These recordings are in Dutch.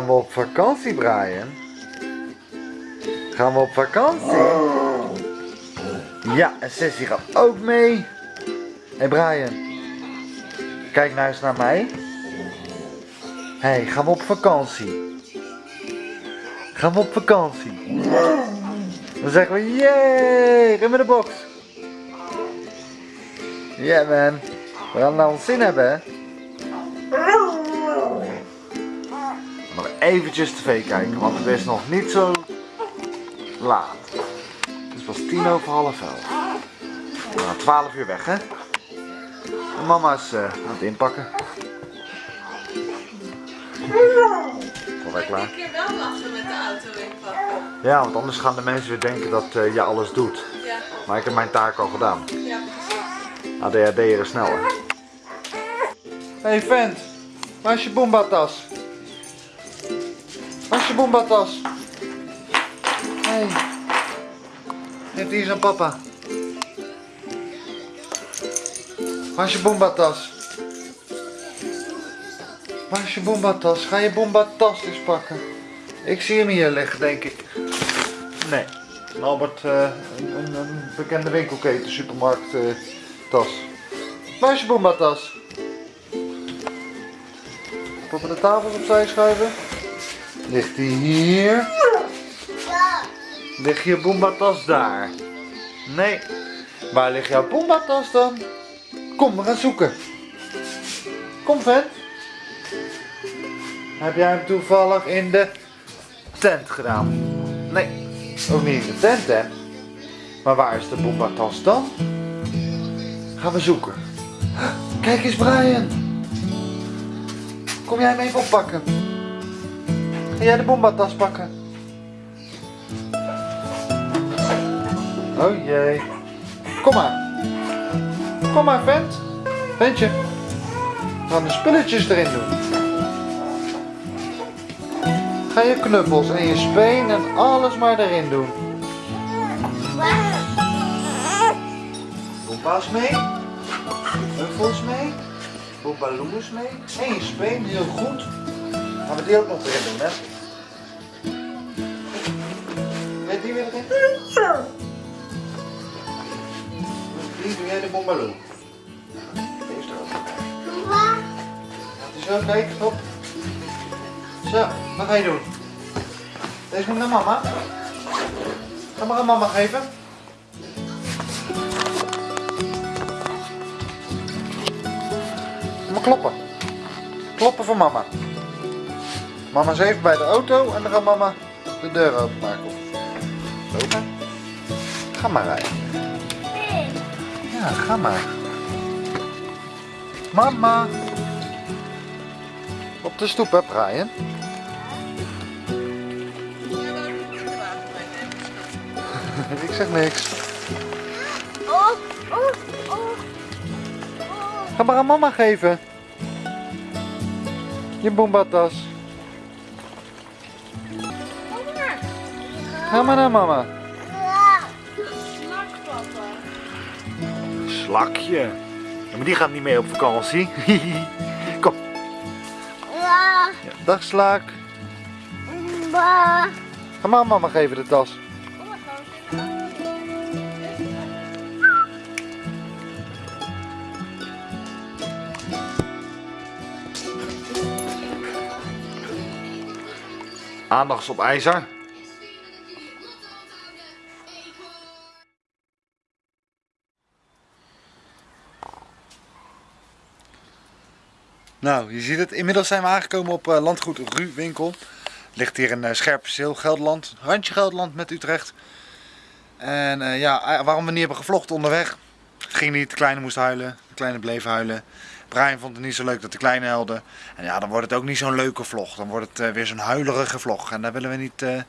Gaan we op vakantie, Brian? Gaan we op vakantie? Ja, en Sissy gaat ook mee. Hé hey Brian, kijk nou eens naar mij. Hé, hey, gaan we op vakantie? Gaan we op vakantie? Dan zeggen we, yay, rim in de box. Ja man, we gaan naar ons zin hebben hè. Eventjes tv kijken, want het is nog niet zo laat. Het is pas tien over half elf. We gaan 12 uur weg hè. En mama is uh, aan het inpakken. Alweer klaar. Een keer wel lachen met de auto inpakken. Ja, want anders gaan de mensen weer denken dat uh, je alles doet. Ja, Maar ik heb mijn taak al gedaan. ja precies. ADHD er sneller. Hey vent, waar is je Boomba-tas? Waar is je Boomba-tas? Hey. Eens aan papa. Waar is je Boomba-tas? Waar is je Boomba-tas? Ga je Boomba-tas eens pakken? Ik zie hem hier liggen, denk ik. Nee. Een Albert, eh, een, een, een bekende winkelketen, supermarkt, eh, tas. Waar is je Boomba-tas? Op de tafels opzij schuiven. Ligt die hier? Ligt je Boomba-tas daar? Nee. Waar ligt jouw Boomba-tas dan? Kom, we gaan zoeken. Kom, vent. Heb jij hem toevallig in de tent gedaan? Nee, ook niet in de tent, hè? Maar waar is de Boomba-tas dan? Gaan we zoeken. Kijk eens, Brian. Kom jij hem even oppakken? Ga jij de bombatas pakken? Oh jee. Kom maar. Kom maar, vent. Ventje. We de spulletjes erin doen. Ga je knuppels en je speen en alles maar erin doen. Bomba's mee. Knuffels mee. Bombaloes mee. En je speen, heel goed. Gaan we die ook nog erin doen, hè? Weet die weer? Die doe jij de bombaloe. Deze er ook eens zo kijken, stop. Zo, wat ga je doen? Deze moet naar mama. Ga maar aan mama geven. Maar kloppen. Kloppen voor mama. Mama is even bij de auto en dan gaat mama de deur openmaken. Lopen. Ga maar rijden. Ja, ga maar. Mama. Op de stoep, hè, Brian? Ik zeg niks. Ga maar aan mama geven. Je boombatas. Ga maar naar mama. Snak, papa. Slakje. Ja, maar die gaat niet mee op vakantie. Kom. Ja, dag slak. ba. Ga maar mama geven de tas. Aandacht op ijzer. Nou, je ziet het. Inmiddels zijn we aangekomen op eh, landgoed Ruwinkel. Ligt hier in uh, Scherpenzeel, Gelderland. Randje Gelderland met Utrecht. En eh, ja, eh, waarom we niet hebben gevlogd onderweg. Ging niet, de kleine moest huilen. De kleine bleef huilen. Brian vond het niet zo leuk dat de kleine huilde. En ja, dan wordt het ook niet zo'n leuke vlog. Dan wordt het eh, weer zo'n huilerige vlog. En daar willen we niet... eh,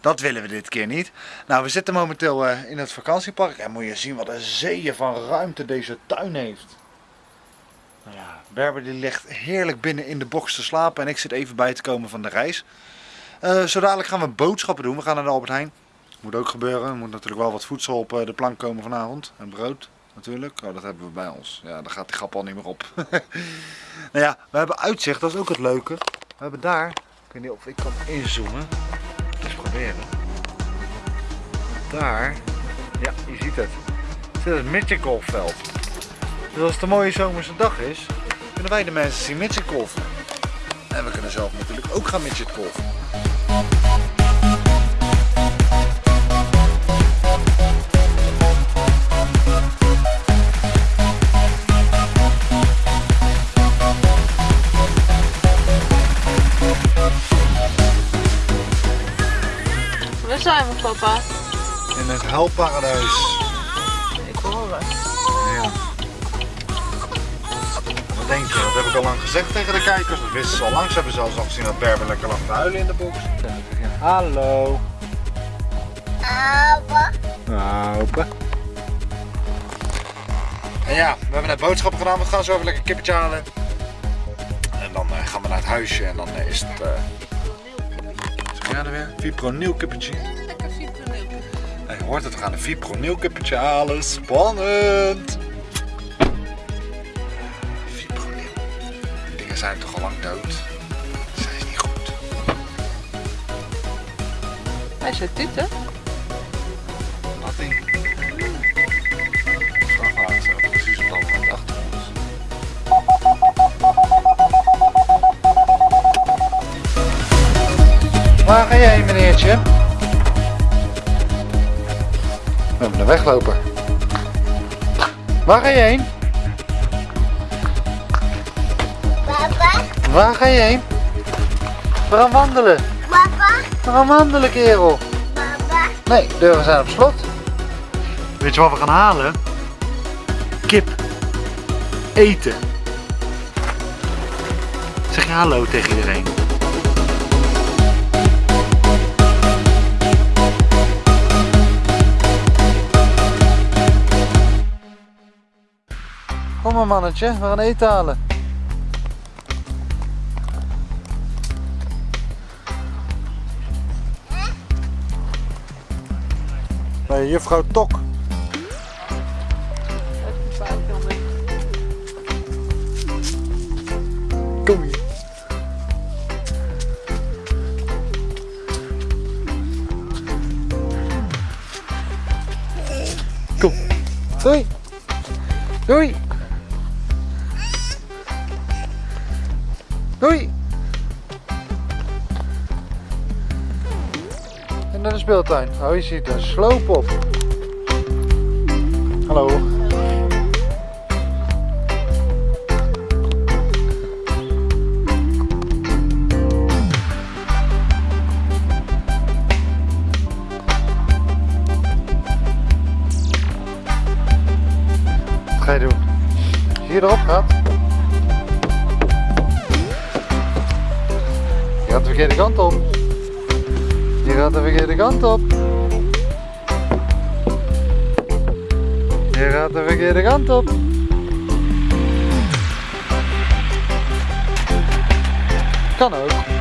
dat willen we dit keer niet. Nou, we zitten momenteel eh, in het vakantiepark. En moet je zien wat een zeeën van ruimte deze tuin heeft. Nou ja, Berber die ligt heerlijk binnen in de box te slapen. En ik zit even bij te komen van de reis. Eh zo dadelijk gaan we boodschappen doen. We gaan naar de Albert Heijn. Moet ook gebeuren. Er moet natuurlijk wel wat voedsel op eh, de plank komen vanavond. En brood natuurlijk. Oh, dat hebben we bij ons. Ja, daar gaat die grap al niet meer op. nou ja, we hebben uitzicht. Dat is ook het leuke. We hebben daar Ik weet niet of ik kan inzoomen. Eens proberen. Daar, ja, je ziet het. Zit het midgetgolfveld. Dus als het een mooie zomerse dag is, kunnen wij de mensen zien midgetgolfen. En we kunnen zelf natuurlijk ook gaan midgetgolfen. Waar zijn we, papa? In het huilparadijs. Wat denk je? Dat heb ik al lang gezegd tegen de kijkers. Dat wisten ze al lang. Ze hebben zelfs al gezien dat Berber lekker lag te huilen in de box. Hallo. Apa. Open. En ja, we hebben net boodschappen gedaan. We gaan zo even lekker kippetje halen. En dan eh, gaan we naar het huisje en dan eh, is het... eh zeg jij er weer? Fipronil kippetje. Lekker fiproneel. Ja, je hoort het, we gaan een fipronil kippetje halen. Spannend! Zijn toch al lang dood? Zij is niet goed. Hij zit tuten. Nothing. Vrachtwagen staat precies op dat achter ons. Waar ga jij heen, meneertje? We hebben een wegloper. Waar ga je heen? Waar ga je heen? We gaan wandelen. Papa. We gaan wandelen, kerel. Papa. Nee, de deuren zijn op slot. Weet je wat we gaan halen? Kip. Eten. Zeg je hallo tegen iedereen. Kom maar mannetje, we gaan eten halen. Bij juffrouw Tok. Kom hier. Kom. Doei. Doei. Speeltuin. Oh, je ziet een sloop op. Hallo. Wat ga je doen? Als je hier erop gaat. Je gaat de verkeerde kant op. Je gaat de verkeerde kant op. Je gaat de verkeerde kant op. Kan ook.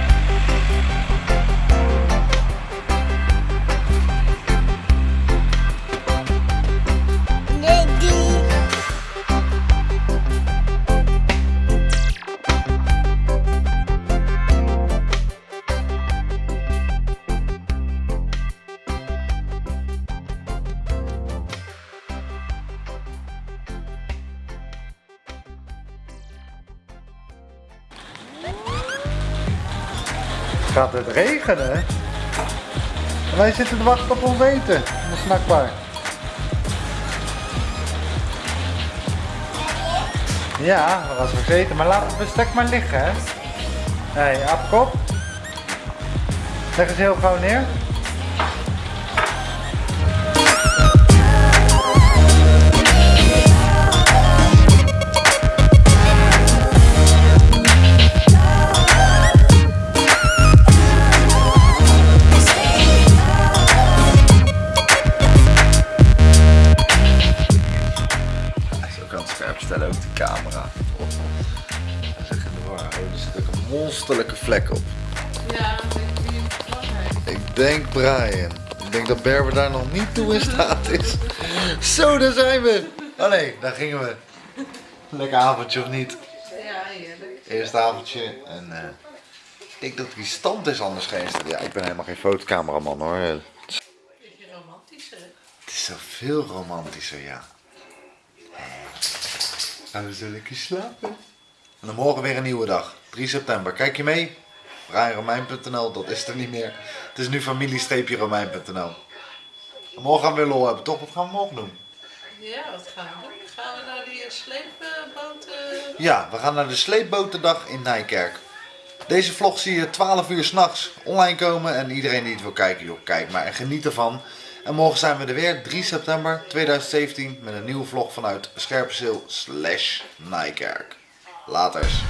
Gaat het regenen? En wij zitten te wachten op ons eten in de snackbar. Ja, dat was vergeten, maar laat het bestek maar liggen, hè. Hé, hey. Leg eens heel gauw neer. Oh. Is. Oh, er zit ook een monsterlijke vlek op. Ja, ik het denk Brian. Ik denk dat Berber daar nog niet toe in staat is. Zo, daar zijn we. Oh nee, daar gingen we. Lekker avondje of niet? Ja, heerlijk. Eerste avondje en eh, Ik denk dat die stand is anders geïnstalleerd. Ja, ik ben helemaal geen fotocameraman hoor. Het Beetje romantisch, hè? is zo veel romantischer, ja. Gaan we zo lekker slapen? En dan morgen weer een nieuwe dag. 3 september. Kijk je mee? Brianromein.nl, dat is er niet meer. Het is nu familie-romein.nl. En Morgen gaan we weer lol hebben, toch? Wat gaan we morgen doen? Ja, wat gaan we doen? Gaan we naar die sleepboot? eh, Ja, we gaan naar de sleepbotendag in Nijkerk. Deze vlog zie je 12 uur s'nachts online komen. En iedereen die het wil kijken, joh, kijk maar en geniet ervan. En morgen zijn we er weer, 3 september 2017, met een nieuwe vlog vanuit Scherpenzeel slash Nijkerk. Laters.